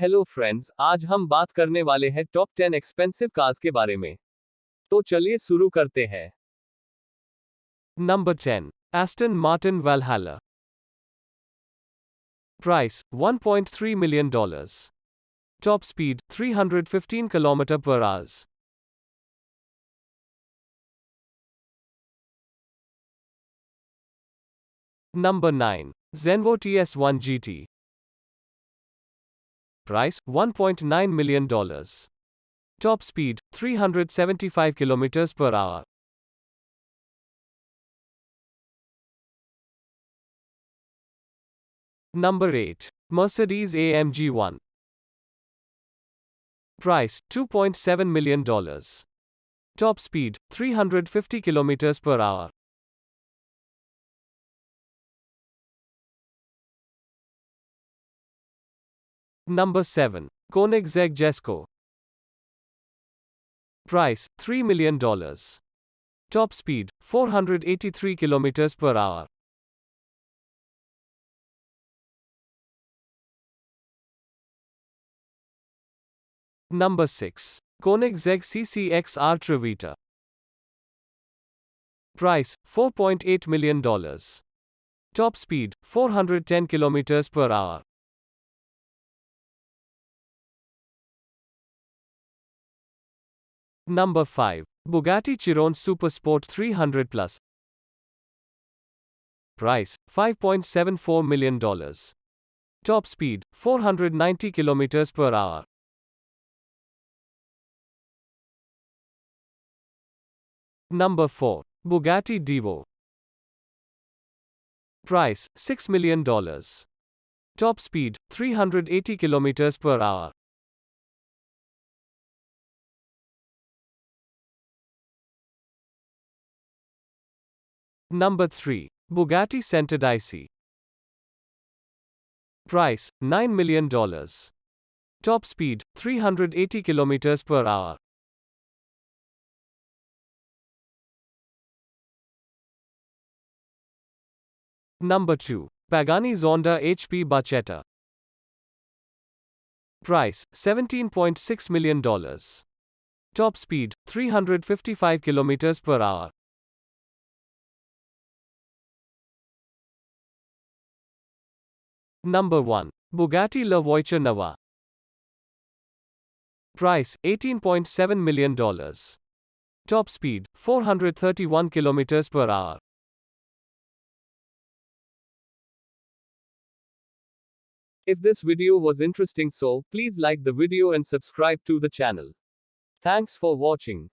Hello friends आज हम बात करने वाले हैं टॉप टेन एक्सपेंसिव कार्स के बारे में। तो चलिए शुरू करते हैं। Number ten Aston Martin Valhalla price 1.3 million dollars top speed 315 kilometre पर आज number nine Zenvo T S one G T Price $1.9 million. Top speed 375 km per hour. Number 8. Mercedes AMG 1. Price $2.7 million. Top speed 350 km per hour. Number 7. Koenigsegg Jesko. Price $3 million. Top speed 483 km per hour. Number 6. Koenigsegg CCXR Trevita. Price $4.8 million. Top speed 410 km per hour. Number 5. Bugatti Chiron Super Sport 300 Plus. Price $5.74 million. Top speed 490 km per hour. Number 4. Bugatti Divo. Price $6 million. Top speed 380 km per hour. Number 3. Bugatti Centered Centodieci. Price $9 million. Top speed 380 km per hour. Number 2. Pagani Zonda HP Barchetta. Price $17.6 million. Top speed 355 km per hour. Number 1. Bugatti La Voiture. Price $18.7 million. Top speed 431 km per hour. If this video was interesting so please like the video and subscribe to the channel. Thanks for watching.